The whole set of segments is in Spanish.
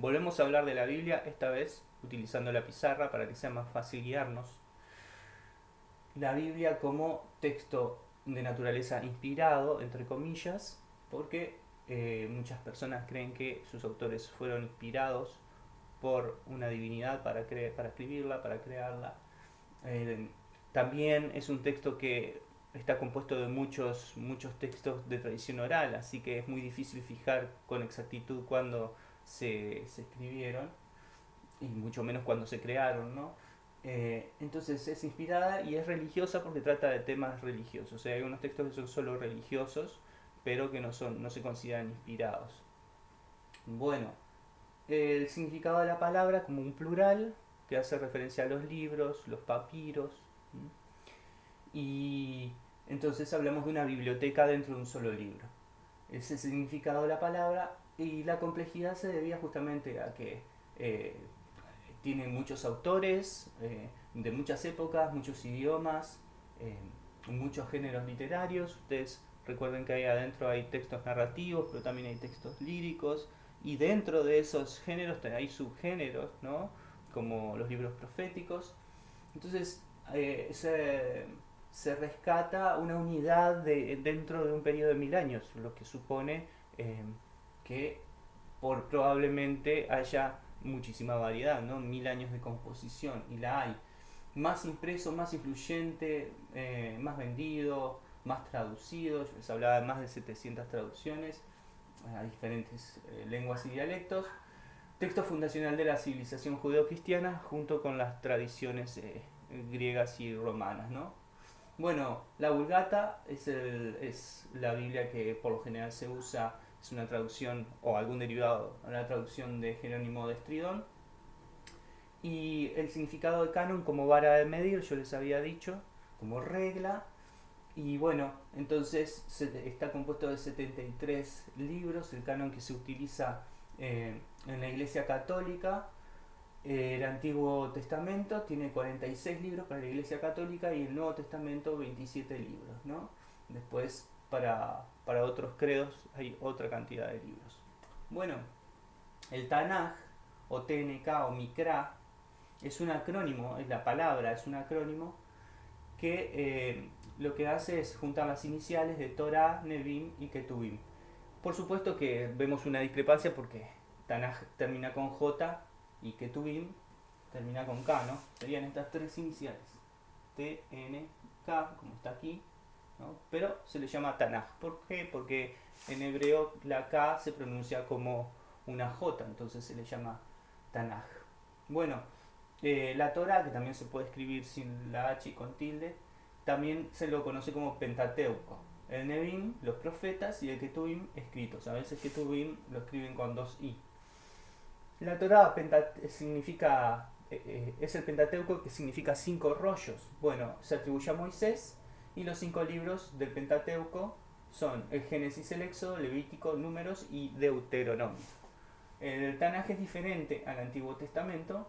Volvemos a hablar de la Biblia, esta vez utilizando la pizarra para que sea más fácil guiarnos. La Biblia como texto de naturaleza inspirado, entre comillas, porque eh, muchas personas creen que sus autores fueron inspirados por una divinidad para, para escribirla, para crearla. Eh, también es un texto que está compuesto de muchos, muchos textos de tradición oral, así que es muy difícil fijar con exactitud cuándo se, escribieron, y mucho menos cuando se crearon, ¿no? Eh, entonces es inspirada y es religiosa porque trata de temas religiosos. O sea, hay unos textos que son solo religiosos, pero que no, son, no se consideran inspirados. Bueno, el significado de la palabra como un plural que hace referencia a los libros, los papiros. Y entonces hablamos de una biblioteca dentro de un solo libro. Ese significado de la palabra y la complejidad se debía justamente a que eh, tiene muchos autores eh, de muchas épocas, muchos idiomas, eh, muchos géneros literarios. Ustedes recuerden que ahí adentro hay textos narrativos, pero también hay textos líricos. Y dentro de esos géneros hay subgéneros, ¿no? como los libros proféticos. Entonces se, se, rescata una unidad de, dentro de un periodo de mil años, lo que supone que por probablemente haya muchísima variedad, ¿no? Mil años de composición, y la hay. Más impreso, más influyente, eh, más vendido, más traducido, les hablaba de más de 700 traducciones eh, a diferentes eh, lenguas y dialectos. Texto fundacional de la civilización judeo-cristiana junto con las tradiciones griegas y romanas, ¿no? Bueno, la Vulgata es la Biblia que por lo general se usa es una traducción o algún derivado, una traducción de Jerónimo de Estridón. Y el significado de canon como vara de medir, yo les había dicho, como regla. Y bueno, entonces está compuesto de 73 libros, el canon que se utiliza eh, en la Iglesia Católica. el Antiguo Testamento tiene 46 libros para la Iglesia Católica y el Nuevo Testamento 27 libros. ¿no? Después para, otros credos hay otra cantidad de libros. Bueno, el Tanaj, o TNK, o Mikra, es un acrónimo, es la palabra, es un acrónimo que eh, lo que hace es juntar las iniciales de Torah, Nevim y Ketuvim. Por supuesto que vemos una discrepancia porque Tanaj termina con J y Ketuvim termina con K, ¿no? Serían estas tres iniciales. T, N, K, como está aquí, pero se le llama Tanaj. ¿Por qué? Porque en hebreo la K se pronuncia como una J, entonces se le llama Tanaj. Bueno, eh, la Torah, que también se puede escribir sin la H y con tilde, también se lo conoce como Pentateuco. El Nevim, los profetas, y el Ketuvim, escritos. A veces Ketuvim lo escriben con dos I. La Torah significa, eh, eh, es el Pentateuco que significa cinco rollos. Bueno, se atribuye a Moisés y los cinco libros del Pentateuco son el Génesis, el Éxodo, Levítico, Números y Deuteronomio. El Tanaj es diferente al Antiguo Testamento.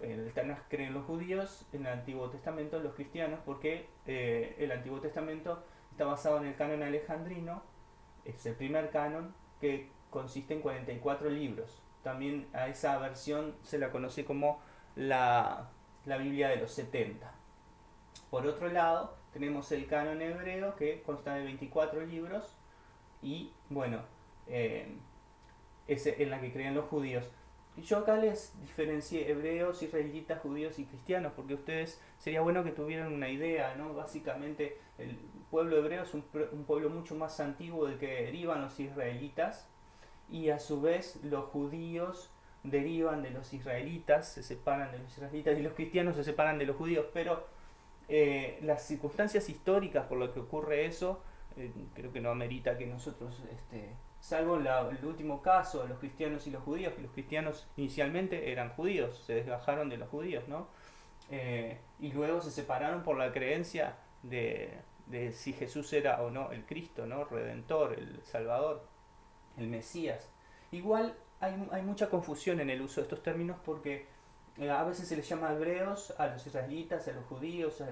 El Tanaj creen los judíos, en el Antiguo Testamento los cristianos, porque eh, el Antiguo Testamento está basado en el canon alejandrino, es el primer canon que consiste en 44 libros. También a esa versión se la conoce como la, la Biblia de los 70. Por otro lado, tenemos el canon hebreo que consta de 24 libros y bueno, eh, es en la que creen los judíos. Yo acá les diferencié hebreos, israelitas, judíos y cristianos, porque ustedes sería bueno que tuvieran una idea, ¿no? Básicamente el pueblo hebreo es un, un pueblo mucho más antiguo del que derivan los israelitas y a su vez los judíos derivan de los israelitas, se separan de los israelitas y los cristianos se separan de los judíos, pero eh, las circunstancias históricas por lo que ocurre eso, eh, creo que no amerita que nosotros, este, salvo el último caso, los cristianos y los judíos, que los cristianos inicialmente eran judíos, se desgajaron de los judíos, ¿no? Eh, y luego se separaron por la creencia de, de, si Jesús era o no el Cristo, ¿no? Redentor, el Salvador, el Mesías. Igual hay, hay mucha confusión en el uso de estos términos porque eh, a veces se les llama hebreos a los israelitas, a los judíos,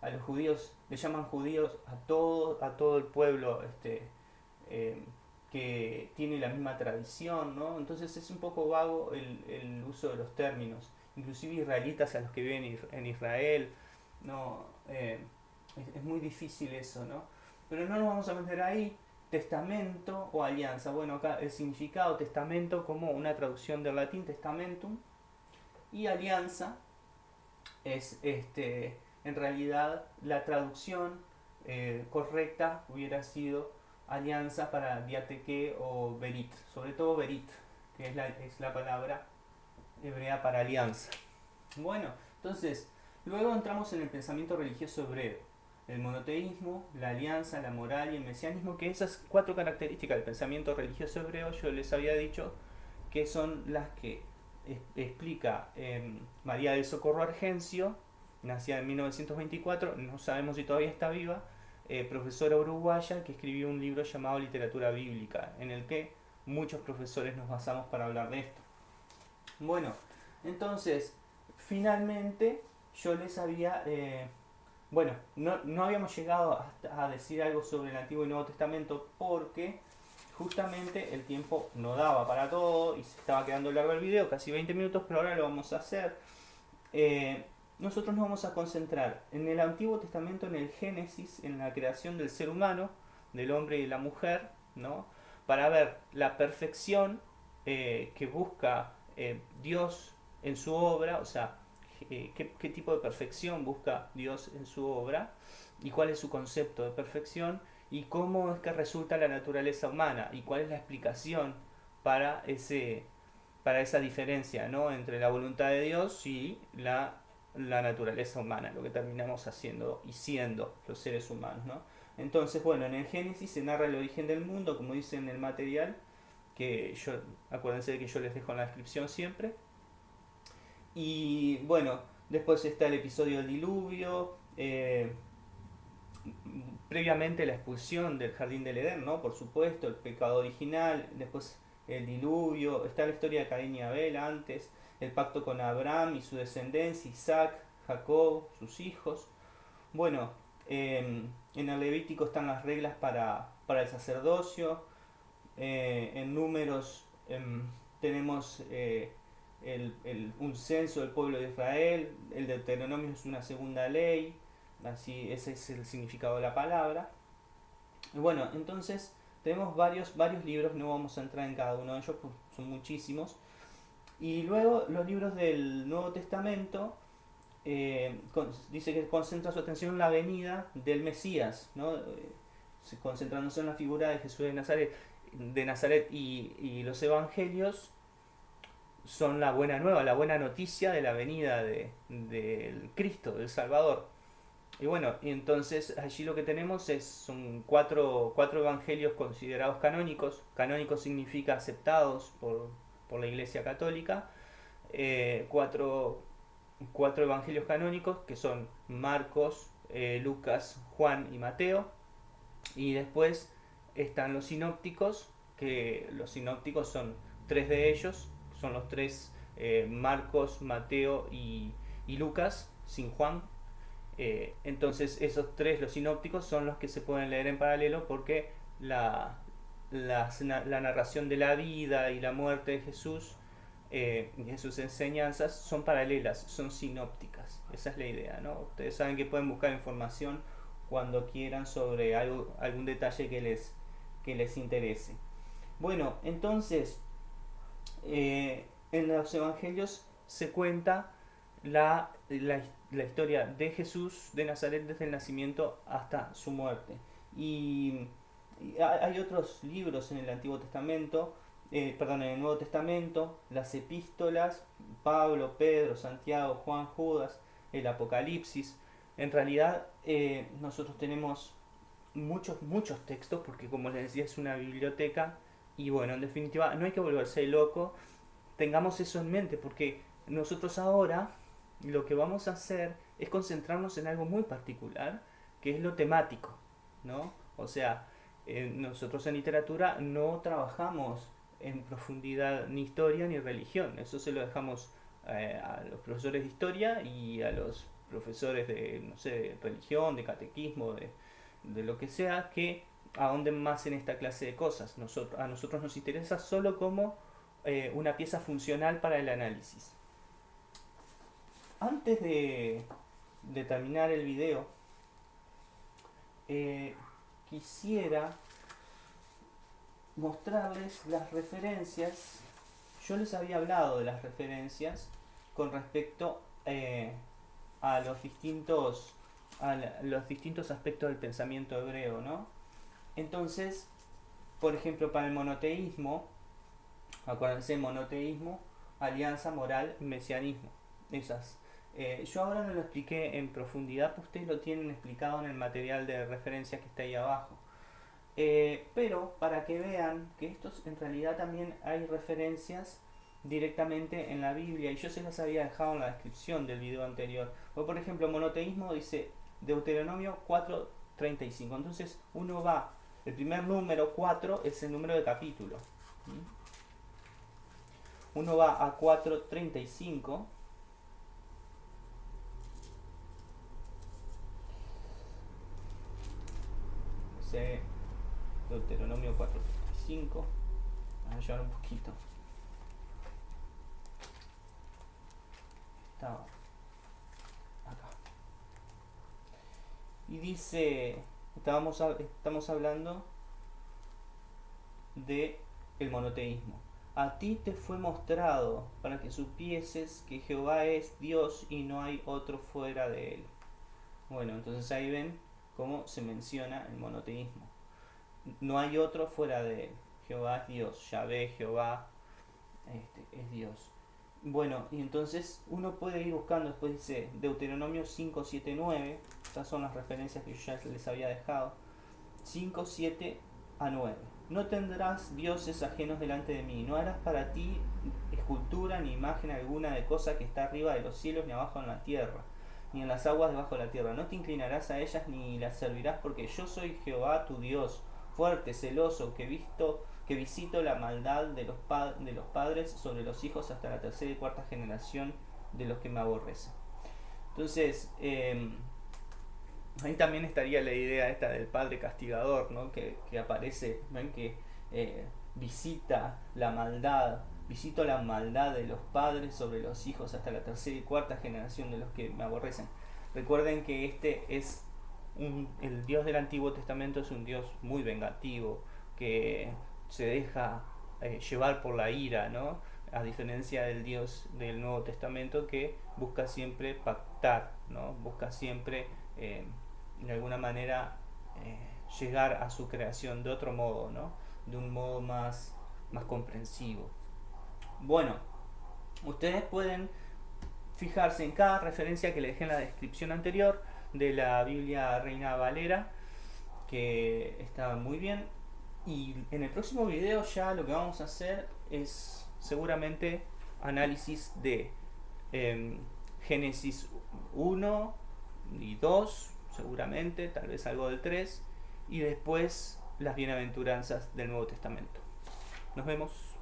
a, los judíos, le llaman judíos a todo, a todo el pueblo este, eh, que tiene la misma tradición, ¿no? Entonces es un poco vago el, el uso de los términos. Inclusive israelitas a los que viven en Israel, ¿no? Eh, es, es, muy difícil eso, ¿no? Pero no nos vamos a meter ahí. Testamento o alianza. Bueno, acá el significado testamento como una traducción del latín testamentum y alianza es este en realidad la traducción eh, correcta hubiera sido alianza para diateque o berit, sobre todo berit, que es la, es la palabra hebrea para alianza. Bueno, entonces, luego entramos en el pensamiento religioso hebreo, el monoteísmo, la alianza, la moral y el mesianismo, que esas cuatro características del pensamiento religioso hebreo yo les había dicho que son las que explica eh, María del Socorro Argencio, nacida en 1924, no sabemos si todavía está viva, eh, profesora uruguaya que escribió un libro llamado Literatura Bíblica, en el que muchos profesores nos basamos para hablar de esto. Bueno, entonces, finalmente yo les había... Eh, bueno, no, no, habíamos llegado a decir algo sobre el Antiguo y Nuevo Testamento porque justamente el tiempo no daba para todo y se estaba quedando largo el video, casi 20 minutos, pero ahora lo vamos a hacer. Eh, nosotros nos vamos a concentrar en el Antiguo Testamento, en el Génesis, en la creación del ser humano, del hombre y la mujer, ¿no? para ver la perfección eh, que busca eh, Dios en su obra, o sea, qué tipo de perfección busca Dios en su obra y cuál es su concepto de perfección y cómo es que resulta la naturaleza humana y cuál es la explicación para, ese, para esa diferencia ¿no? entre la voluntad de Dios y la, la naturaleza humana, lo que terminamos haciendo y siendo los seres humanos. ¿no? Entonces, bueno, en el Génesis se narra el origen del mundo, como dice en el material, que yo, acuérdense de que yo les dejo en la descripción siempre. Y bueno, después está el episodio del diluvio, eh, previamente la expulsión del jardín del Edén, ¿no? Por supuesto, el pecado original, después el diluvio, está la historia de Caín y Abel antes, el pacto con Abraham y su descendencia, Isaac, Jacob, sus hijos. Bueno, em, en el Levítico están las reglas para, para el sacerdocio, eh, en números em, tenemos eh, el, el, un censo del pueblo de Israel, el Deuteronomio es una segunda ley, Así, ese es el significado de la palabra. Bueno, entonces tenemos varios, varios libros, no vamos a entrar en cada uno de ellos, son muchísimos. Y luego los libros del Nuevo Testamento eh, dice que concentra su atención en la venida del Mesías, ¿no? Eh, concentrándose en la figura de Jesús de Nazaret, de Nazaret y, y, los evangelios son la buena nueva, la buena noticia de la venida del de, Cristo, del Salvador. Y bueno, y entonces allí lo que tenemos es, son cuatro, cuatro evangelios considerados canónicos. Canónicos significa aceptados por, por la Iglesia Católica. Eh, cuatro, cuatro, evangelios canónicos que son Marcos, eh, Lucas, Juan y Mateo. Y después están los sinópticos, que los sinópticos son tres de ellos, son los tres eh, Marcos, Mateo y, y Lucas, sin Juan, eh, entonces esos tres, los sinópticos, son los que se pueden leer en paralelo porque la, la, narración de la vida y la muerte de Jesús eh, y sus enseñanzas son paralelas, son sinópticas. Esa es la idea, ¿no? Ustedes saben que pueden buscar información cuando quieran sobre algo, algún detalle que les, que les interese. Bueno, entonces, eh, en los evangelios se cuenta la, la, la historia de Jesús de Nazaret desde el nacimiento hasta su muerte. Y, hay otros libros en el Antiguo Testamento, eh, perdón, en el Nuevo Testamento, las epístolas, Pablo, Pedro, Santiago, Juan, Judas, el Apocalipsis. En realidad eh, nosotros tenemos muchos, muchos textos, porque como les decía es una biblioteca, y bueno, en definitiva no hay que volverse loco, tengamos eso en mente, porque nosotros ahora lo que vamos a hacer es concentrarnos en algo muy particular, que es lo temático, ¿no? O sea, eh, nosotros en literatura no trabajamos en profundidad ni historia ni religión, eso se lo dejamos eh, a los profesores de historia y a los profesores de, no sé, de religión, de catequismo, de, de lo que sea, que ahonden más en esta clase de cosas. Nosotros, a nosotros nos interesa solo como eh, una pieza funcional para el análisis. Antes de, terminar el video, eh, quisiera mostrarles las referencias. Yo les había hablado de las referencias con respecto eh, a los distintos a los distintos aspectos del pensamiento hebreo, ¿no? Entonces, por ejemplo, para el monoteísmo, acuérdense, monoteísmo, alianza moral mesianismo. Esas. Eh, yo ahora no lo expliqué en profundidad, pues ustedes lo tienen explicado en el material de referencia que está ahí abajo. Eh, pero para que vean que estos en realidad también hay referencias directamente en la Biblia y yo se las había dejado en la descripción del video anterior. por ejemplo, monoteísmo dice Deuteronomio 4.35. Entonces uno va, el primer número 4 es el número de capítulo. Uno va a 4.35. Deuteronomio 4.35. Vamos a llevar un poquito. Estaba acá. Y dice, estábamos, estamos hablando de el monoteísmo. A ti te fue mostrado para que supieses que Jehová es Dios y no hay otro fuera de él. Bueno, entonces ahí ven cómo se menciona el monoteísmo. No hay otro fuera de él. Jehová es Dios, Yahvé, Jehová este, es Dios. Bueno, y entonces uno puede ir buscando, después dice Deuteronomio 5, 7, 9, estas son las referencias que yo ya les había dejado, 5, 7 a 9. No tendrás dioses ajenos delante de mí, no harás para ti escultura ni imagen alguna de cosa que está arriba de los cielos ni abajo en la tierra, ni en las aguas debajo de la tierra. No te inclinarás a ellas ni las servirás porque yo soy Jehová tu Dios, fuerte, celoso, que visto que visito la maldad de los, de los padres sobre los hijos hasta la tercera y cuarta generación de los que me aborrecen. Entonces, em, ahí también estaría la idea esta del padre castigador, ¿no? que, aparece, ¿ven? que eh, visita la maldad, visito la maldad de los padres sobre los hijos hasta la tercera y cuarta generación de los que me aborrecen. Recuerden que este es un, el Dios del Antiguo Testamento es un Dios muy vengativo, que se deja eh, llevar por la ira, ¿no? A diferencia del Dios del Nuevo Testamento que busca siempre pactar, ¿no? Busca siempre, eh, de alguna manera, eh, llegar a su creación de otro modo, ¿no? De un modo más, más comprensivo. Bueno, ustedes pueden fijarse en cada referencia que les dejé en la descripción anterior de la Biblia Reina Valera, que está muy bien. Y en el próximo video ya lo que vamos a hacer es seguramente análisis de em, Génesis 1 y 2, seguramente, tal vez algo del 3, y después las bienaventuranzas del Nuevo Testamento. Nos vemos.